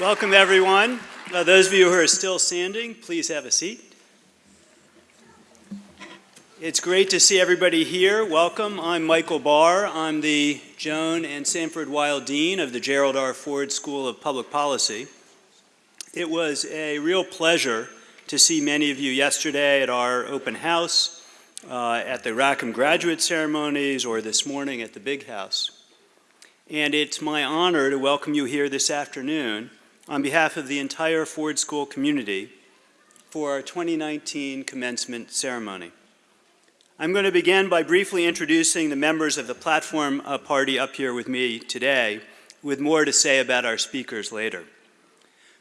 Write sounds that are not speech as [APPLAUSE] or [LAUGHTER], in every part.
Welcome, everyone. Uh, those of you who are still standing, please have a seat. It's great to see everybody here. Welcome. I'm Michael Barr. I'm the Joan and Sanford Weill Dean of the Gerald R. Ford School of Public Policy. It was a real pleasure to see many of you yesterday at our open house, uh, at the Rackham graduate ceremonies, or this morning at the Big House. And it's my honor to welcome you here this afternoon on behalf of the entire Ford School community for our 2019 commencement ceremony. I'm going to begin by briefly introducing the members of the platform uh, party up here with me today, with more to say about our speakers later.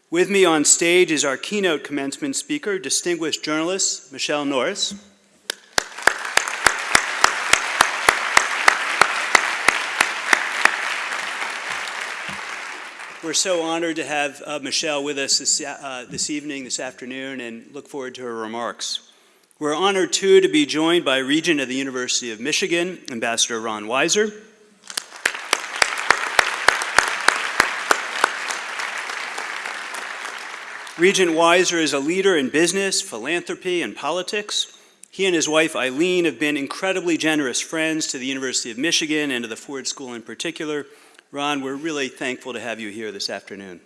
With me on stage is our keynote commencement speaker, distinguished journalist Michele Norris. We're so honored to have uh, Michele with us this, uh, this evening, this afternoon, and look forward to her remarks. We're honored, too, to be joined by Regent of the University of Michigan, Ambassador Ron Weiser. Regent Weiser is a leader in business, philanthropy, and politics. He and his wife Eileen have been incredibly generous friends to the University of Michigan and to the Ford School in particular, Ron, we're really thankful to have you here this afternoon.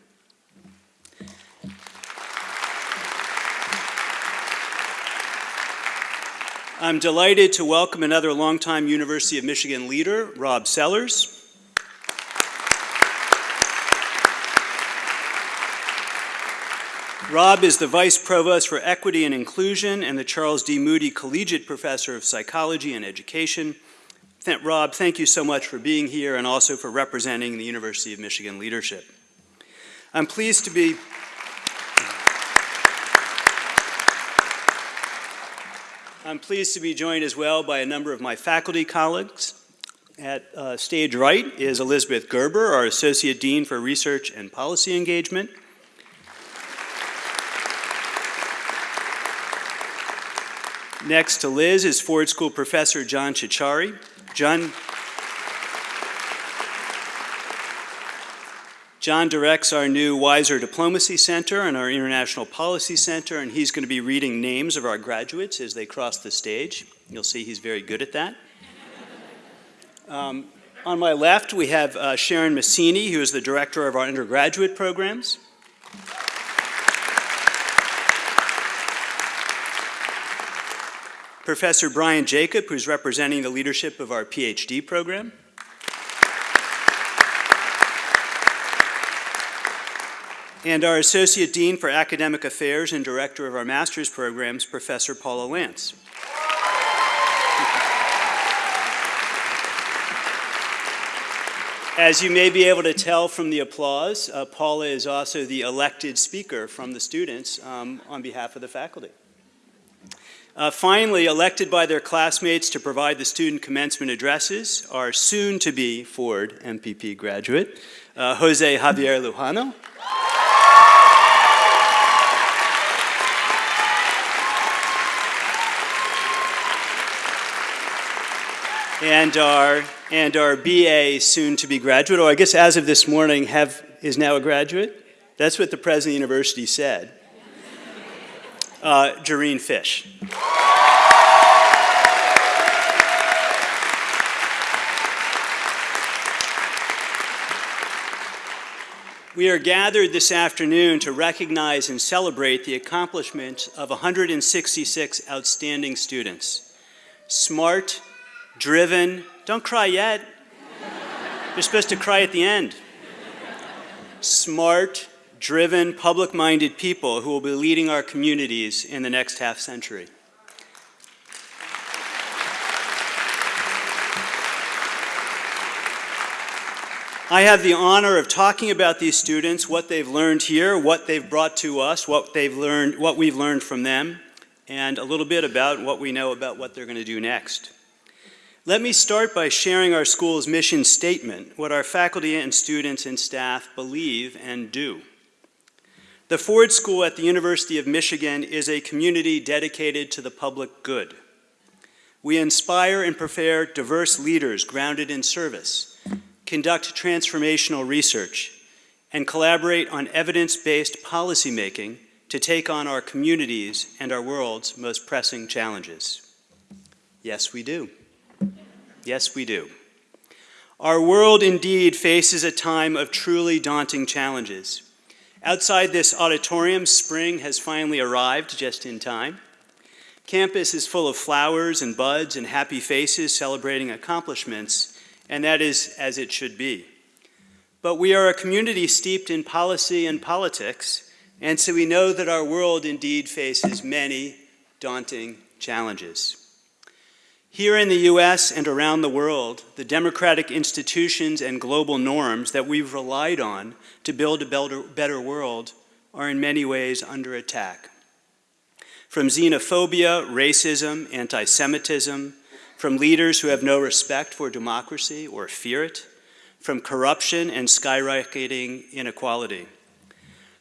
I'm delighted to welcome another longtime University of Michigan leader, Rob Sellers. Rob is the Vice Provost for Equity and Inclusion and the Charles D. Moody Collegiate Professor of Psychology and Education Rob, thank you so much for being here and also for representing the University of Michigan leadership. I'm pleased to be I'm pleased to be joined as well by a number of my faculty colleagues. At uh, stage right is Elisabeth Gerber, our Associate Dean for Research and Policy Engagement. Next to Liz is Ford School Professor John Ciorciari. John, John directs our new Weiser Diplomacy Center and our International Policy Center, and he's going to be reading names of our graduates as they cross the stage. You'll see he's very good at that. [LAUGHS] Um, on my left, we have uh, Sharon Massini, who is the director of our undergraduate programs. Professor Brian Jacob, who's representing the leadership of our PhD program. And our Associate Dean for Academic Affairs and Director of our Master's programs, Professor Paula Lantz. As you may be able to tell from the applause, uh, Paula is also the elected speaker from the students um, on behalf of the faculty. Uh, finally, elected by their classmates to provide the student commencement addresses are soon-to-be Ford MPP graduate, uh, Jose Javier Lujano. and our and our BA soon-to-be graduate, or I guess as of this morning, have is now a graduate. That's what the president of the university said uh, Jareen Fish. We are gathered this afternoon to recognize and celebrate the accomplishments of 166 outstanding students. Smart, driven, don't cry yet. You're supposed to cry at the end. Smart, driven, public-minded people who will be leading our communities in the next half century. I have the honor of talking about these students, what they've learned here, what they've brought to us, what they've learned, what we've learned from them, and a little bit about what we know about what they're going to do next. Let me start by sharing our school's mission statement, what our faculty and students and staff believe and do. The Ford School at the University of Michigan is a community dedicated to the public good. We inspire and prepare diverse leaders grounded in service, conduct transformational research, and collaborate on evidence-based policymaking to take on our communities and our world's most pressing challenges? Yes, we do. Yes, we do. Our world indeed faces a time of truly daunting challenges. Outside this auditorium, spring has finally arrived just in time. Campus is full of flowers and buds and happy faces celebrating accomplishments, and that is as it should be. But we are a community steeped in policy and politics, and so we know that our world indeed faces many daunting challenges. Here in the US and around the world, the democratic institutions and global norms that we've relied on to build a better world are in many ways under attack. From xenophobia, racism, anti-Semitism, from leaders who have no respect for democracy or fear it, from corruption and skyrocketing inequality.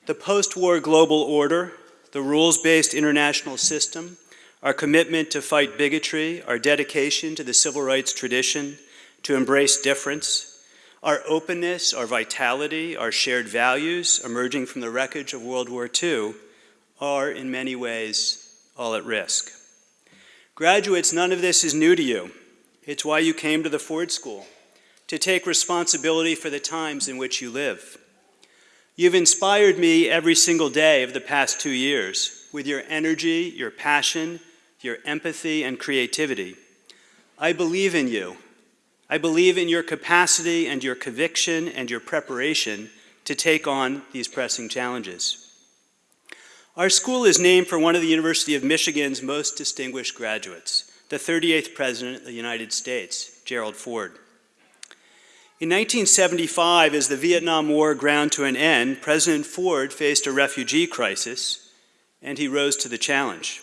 The post-war global order, the rules-based international system, our commitment to fight bigotry, our dedication to the civil rights tradition, to embrace difference, our openness, our vitality, our shared values emerging from the wreckage of World War II are in many ways all at risk. Graduates, none of this is new to you. It's why you came to the Ford School, to take responsibility for the times in which you live. You've inspired me every single day of the past two years with your energy, your passion, your empathy and creativity. I believe in you. I believe in your capacity and your conviction and your preparation to take on these pressing challenges. Our school is named for one of the University of Michigan's most distinguished graduates, the 38th President of the United States, Gerald Ford. In 1975, as the Vietnam War ground to an end, President Ford faced a refugee crisis, and he rose to the challenge.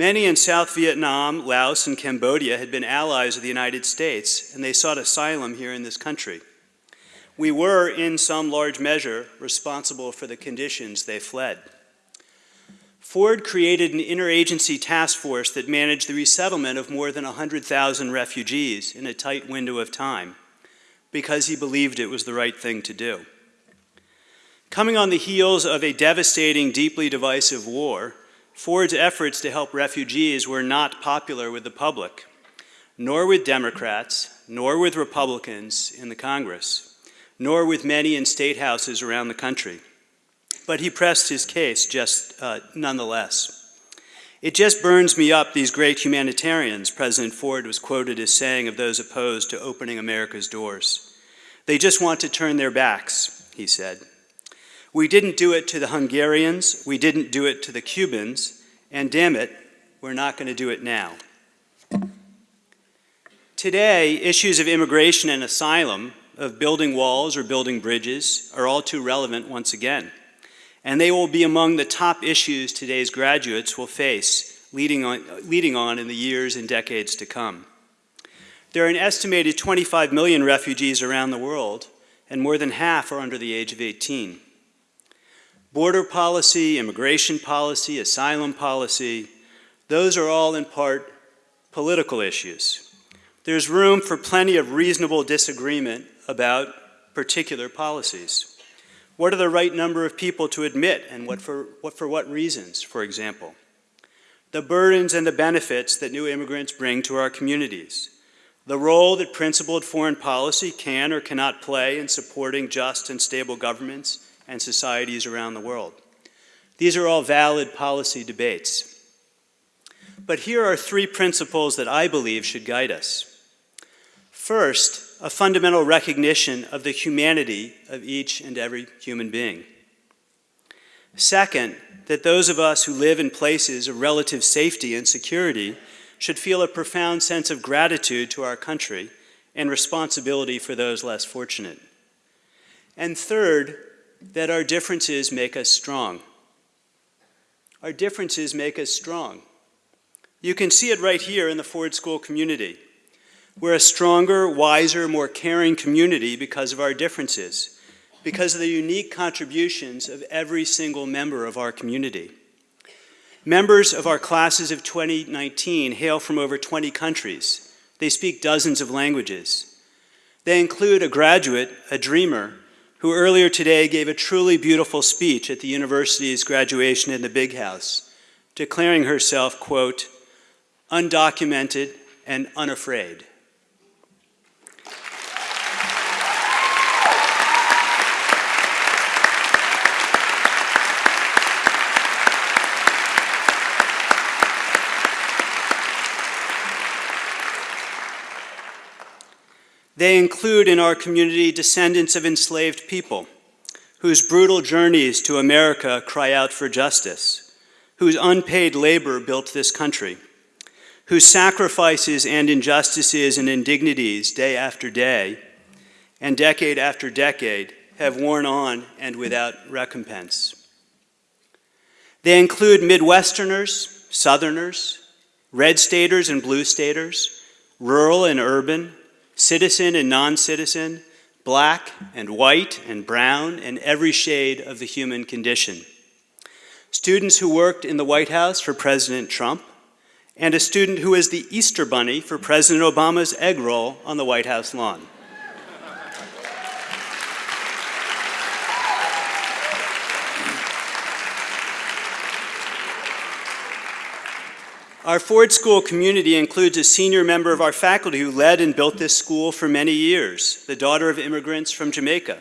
Many in South Vietnam, Laos, and Cambodia had been allies of the United States, and they sought asylum here in this country. We were, in some large measure, responsible for the conditions they fled. Ford created an interagency task force that managed the resettlement of more than 100,000 refugees in a tight window of time because he believed it was the right thing to do. Coming on the heels of a devastating, deeply divisive war, Ford's efforts to help refugees were not popular with the public, nor with Democrats, nor with Republicans in the Congress, nor with many in state houses around the country. But he pressed his case just uh, nonetheless. It just burns me up, these great humanitarians, President Ford was quoted as saying of those opposed to opening America's doors. They just want to turn their backs, he said. We didn't do it to the Hungarians, we didn't do it to the Cubans, and damn it, we're not going to do it now. Today, issues of immigration and asylum, of building walls or building bridges, are all too relevant once again. And they will be among the top issues today's graduates will face leading on, leading on in the years and decades to come. There are an estimated 25 million refugees around the world, and more than half are under the age of 18. Border policy, immigration policy, asylum policy, those are all in part political issues. There's room for plenty of reasonable disagreement about particular policies. What are the right number of people to admit and what for, what for what reasons, for example? The burdens and the benefits that new immigrants bring to our communities. The role that principled foreign policy can or cannot play in supporting just and stable governments and societies around the world. These are all valid policy debates. But here are three principles that I believe should guide us. First, a fundamental recognition of the humanity of each and every human being. Second, that those of us who live in places of relative safety and security should feel a profound sense of gratitude to our country and responsibility for those less fortunate. And third, that our differences make us strong. Our differences make us strong. You can see it right here in the Ford School community. We're a stronger, wiser, more caring community because of our differences, because of the unique contributions of every single member of our community. Members of our classes of 2019 hail from over 20 countries. They speak dozens of languages. They include a graduate, a dreamer, who earlier today gave a truly beautiful speech at the university's graduation in the Big House, declaring herself, quote, undocumented and unafraid. They include in our community descendants of enslaved people whose brutal journeys to America cry out for justice, whose unpaid labor built this country, whose sacrifices and injustices and indignities day after day and decade after decade have worn on and without recompense. They include Midwesterners, Southerners, red staters and blue staters, rural and urban, citizen and non-citizen, black and white and brown, and every shade of the human condition. Students who worked in the White House for President Trump, and a student who was the Easter Bunny for President Obama's egg roll on the White House lawn. Our Ford School community includes a senior member of our faculty who led and built this school for many years, the daughter of immigrants from Jamaica.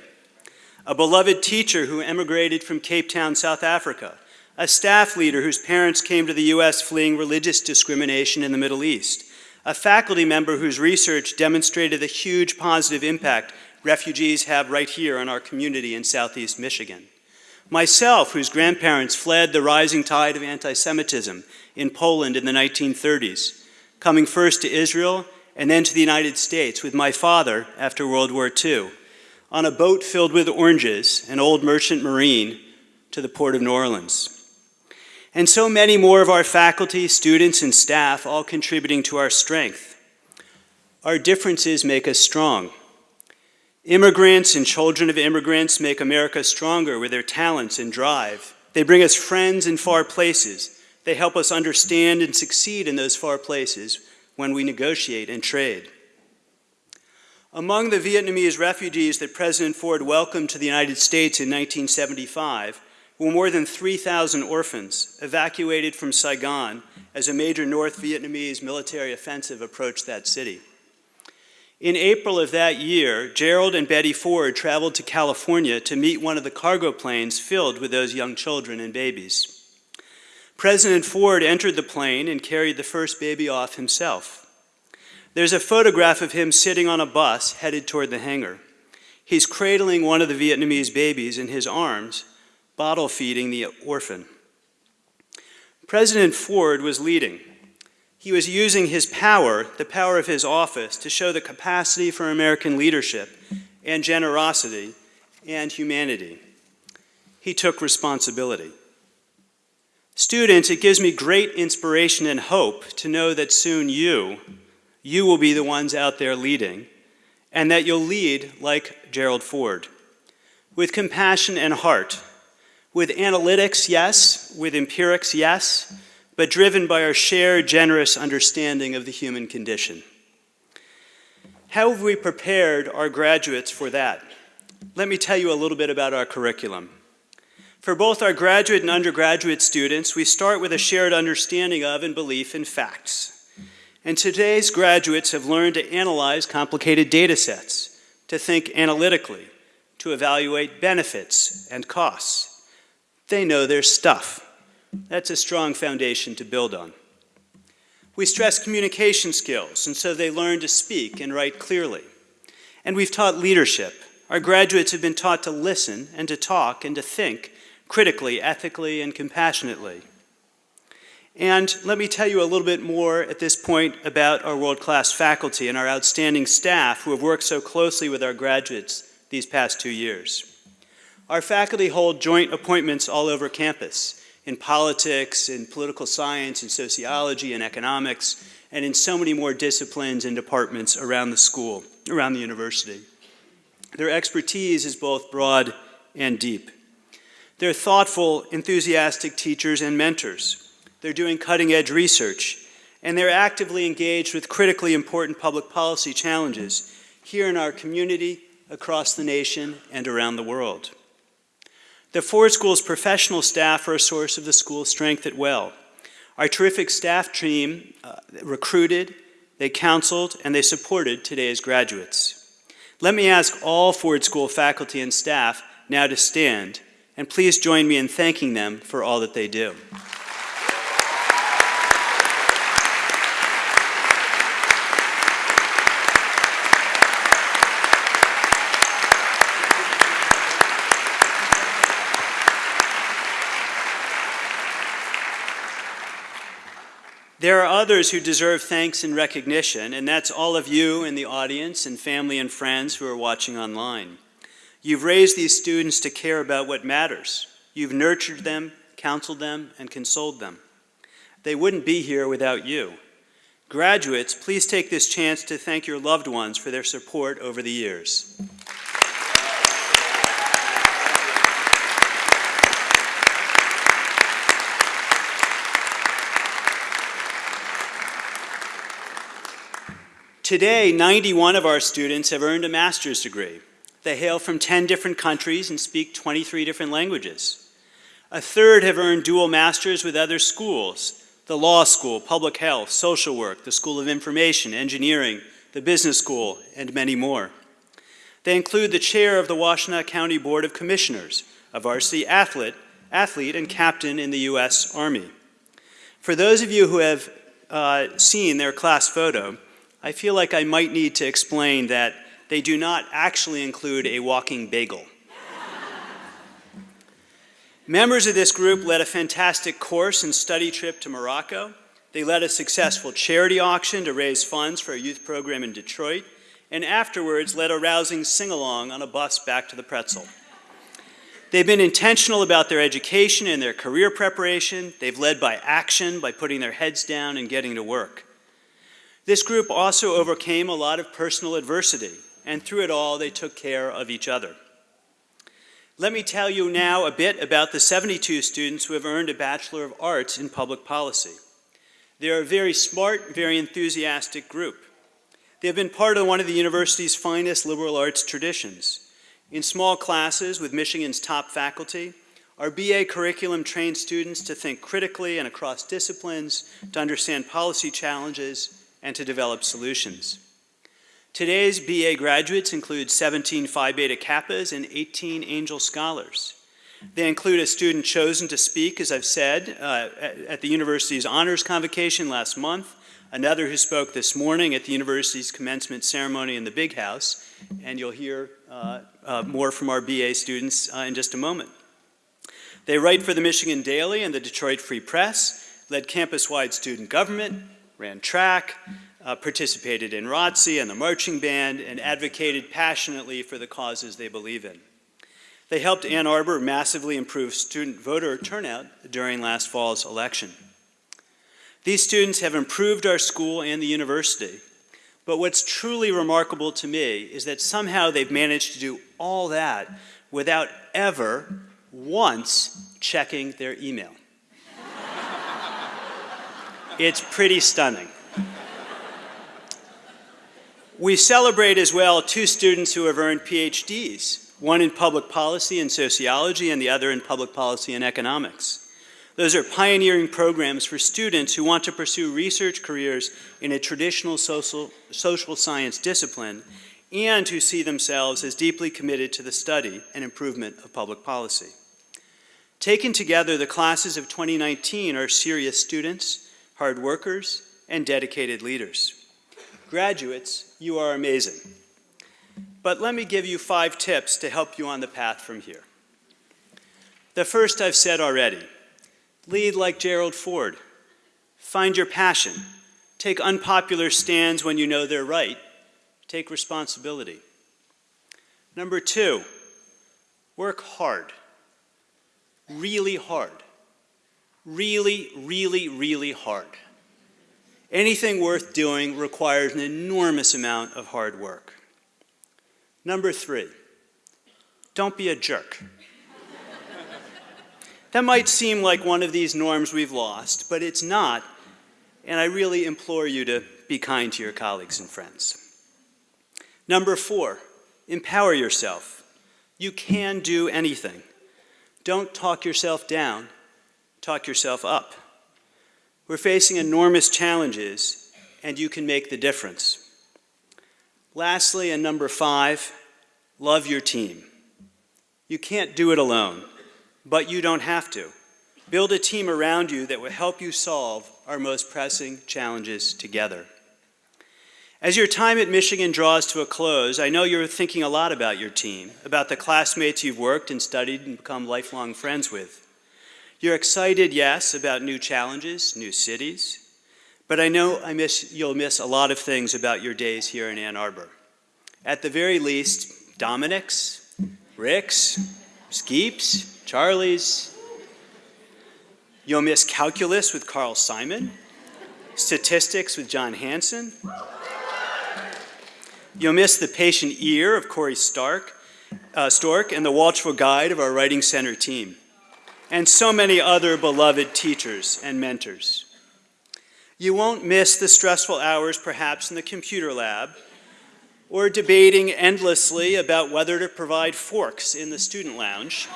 A beloved teacher who emigrated from Cape Town, South Africa. A staff leader whose parents came to the U.S. fleeing religious discrimination in the Middle East. A faculty member whose research demonstrated the huge positive impact refugees have right here on our community in Southeast Michigan. Myself, whose grandparents fled the rising tide of anti-Semitism in Poland in the 1930s, coming first to Israel and then to the United States with my father after World War II, on a boat filled with oranges, an old merchant marine, to the port of New Orleans. And so many more of our faculty, students, and staff all contributing to our strength. Our differences make us strong. Immigrants and children of immigrants make America stronger with their talents and drive. They bring us friends in far places. They help us understand and succeed in those far places when we negotiate and trade. Among the Vietnamese refugees that President Ford welcomed to the United States in 1975 were more than 3,000 orphans evacuated from Saigon as a major North Vietnamese military offensive approached that city. In April of that year, Gerald and Betty Ford traveled to California to meet one of the cargo planes filled with those young children and babies. President Ford entered the plane and carried the first baby off himself. There's a photograph of him sitting on a bus headed toward the hangar. He's cradling one of the Vietnamese babies in his arms, bottle feeding the orphan. President Ford was leading. He was using his power, the power of his office, to show the capacity for American leadership and generosity and humanity. He took responsibility. Students, it gives me great inspiration and hope to know that soon you, you will be the ones out there leading, and that you'll lead like Gerald Ford, with compassion and heart, with analytics, yes, with empirics, yes, but driven by our shared generous understanding of the human condition. How have we prepared our graduates for that? Let me tell you a little bit about our curriculum. For both our graduate and undergraduate students, we start with a shared understanding of and belief in facts. And today's graduates have learned to analyze complicated data sets, to think analytically, to evaluate benefits and costs. They know their stuff. That's a strong foundation to build on. We stress communication skills, and so they learn to speak and write clearly. And we've taught leadership. Our graduates have been taught to listen and to talk and to think critically, ethically, and compassionately. And let me tell you a little bit more at this point about our world-class faculty and our outstanding staff who have worked so closely with our graduates these past two years. Our faculty hold joint appointments all over campus in politics, in political science, in sociology, in economics, and in so many more disciplines and departments around the school, around the university. Their expertise is both broad and deep. They're thoughtful, enthusiastic teachers and mentors. They're doing cutting-edge research, and they're actively engaged with critically important public policy challenges here in our community across the nation and around the world. The Ford School's professional staff are a source of the school's strength at well. Our terrific staff team uh, recruited, they counseled, and they supported today's graduates. Let me ask all Ford School faculty and staff now to stand, and please join me in thanking them for all that they do. There are others who deserve thanks and recognition, and that's all of you in the audience and family and friends who are watching online. You've raised these students to care about what matters. You've nurtured them, counseled them, and consoled them. They wouldn't be here without you. Graduates, please take this chance to thank your loved ones for their support over the years. Today, 91 of our students have earned a master's degree. They hail from 10 different countries and speak 23 different languages. A third have earned dual masters with other schools, the law school, public health, social work, the School of Information, engineering, the business school, and many more. They include the chair of the Washtenaw County Board of Commissioners, a varsity athlete, athlete and captain in the U.S. Army. For those of you who have uh, seen their class photo, I feel like I might need to explain that they do not actually include a walking bagel. Members of this group led a fantastic course and study trip to Morocco. They led a successful charity auction to raise funds for a youth program in Detroit, and afterwards led a rousing sing-along on a bus back to the pretzel. They've been intentional about their education and their career preparation. They've led by action, by putting their heads down and getting to work. This group also overcame a lot of personal adversity, and through it all, they took care of each other. Let me tell you now a bit about the 72 students who have earned a Bachelor of Arts in Public Policy. They're a very smart, very enthusiastic group. They have been part of one of the university's finest liberal arts traditions. In small classes with Michigan's top faculty, our BA curriculum trains students to think critically and across disciplines, to understand policy challenges, and to develop solutions. Today's BA graduates include 17 Phi Beta Kappas and 18 Angell Scholars. They include a student chosen to speak, as I've said, uh, at the university's honors convocation last month, another who spoke this morning at the university's commencement ceremony in the Big House, and you'll hear uh, uh, more from our BA students uh, in just a moment. They write for the Michigan Daily and the Detroit Free Press, led campus-wide student government, ran track, uh, participated in ROTC and the marching band, and advocated passionately for the causes they believe in. They helped Ann Arbor massively improve student voter turnout during last fall's election. These students have improved our school and the university, but what's truly remarkable to me is that somehow they've managed to do all that without ever once checking their email. It's pretty stunning. We celebrate as well two students who have earned PhDs, one in public policy and sociology and the other in public policy and economics. Those are pioneering programs for students who want to pursue research careers in a traditional social, social science discipline and who see themselves as deeply committed to the study and improvement of public policy. Taken together, the classes of 2019 are serious students, hard workers, and dedicated leaders. Graduates, you are amazing. But let me give you five tips to help you on the path from here. The first I've said already. Lead like Gerald Ford. Find your passion. Take unpopular stands when you know they're right. Take responsibility. Number two, work hard. Really hard really, really, really hard. Anything worth doing requires an enormous amount of hard work. Number three, don't be a jerk. [LAUGHS] that might seem like one of these norms we've lost, but it's not, and I really implore you to be kind to your colleagues and friends. Number four, Empower yourself. You can do anything. Don't talk yourself down, talk yourself up. We're facing enormous challenges, and you can make the difference. Lastly, and number five, love your team. You can't do it alone, but you don't have to. Build a team around you that will help you solve our most pressing challenges together. As your time at Michigan draws to a close, I know you're thinking a lot about your team, about the classmates you've worked and studied and become lifelong friends with. You're excited, yes, about new challenges, new cities, but I know I miss, you'll miss a lot of things about your days here in Ann Arbor. At the very least, Dominic's, Rick's, Skeep's, Charlie's. You'll miss calculus with Carl Simon, statistics with John Hanson. You'll miss the patient ear of Corey Stark, uh, Stork and the watchful guide of our Writing Center team, and so many other beloved teachers and mentors. You won't miss the stressful hours perhaps in the computer lab or debating endlessly about whether to provide forks in the student lounge.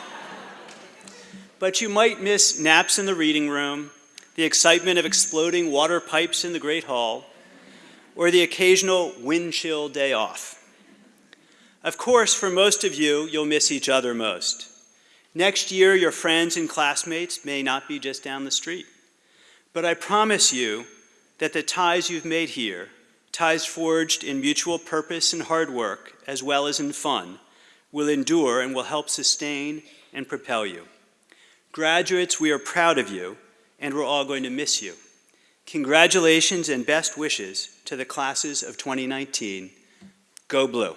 but you might miss naps in the reading room, the excitement of exploding water pipes in the Great Hall, or the occasional wind chill day off. Of course, for most of you, you'll miss each other most. Next year, your friends and classmates may not be just down the street. But I promise you that the ties you've made here, ties forged in mutual purpose and hard work, as well as in fun, will endure and will help sustain and propel you. Graduates, we are proud of you, and we're all going to miss you. Congratulations and best wishes to the classes of 2019. Go Blue.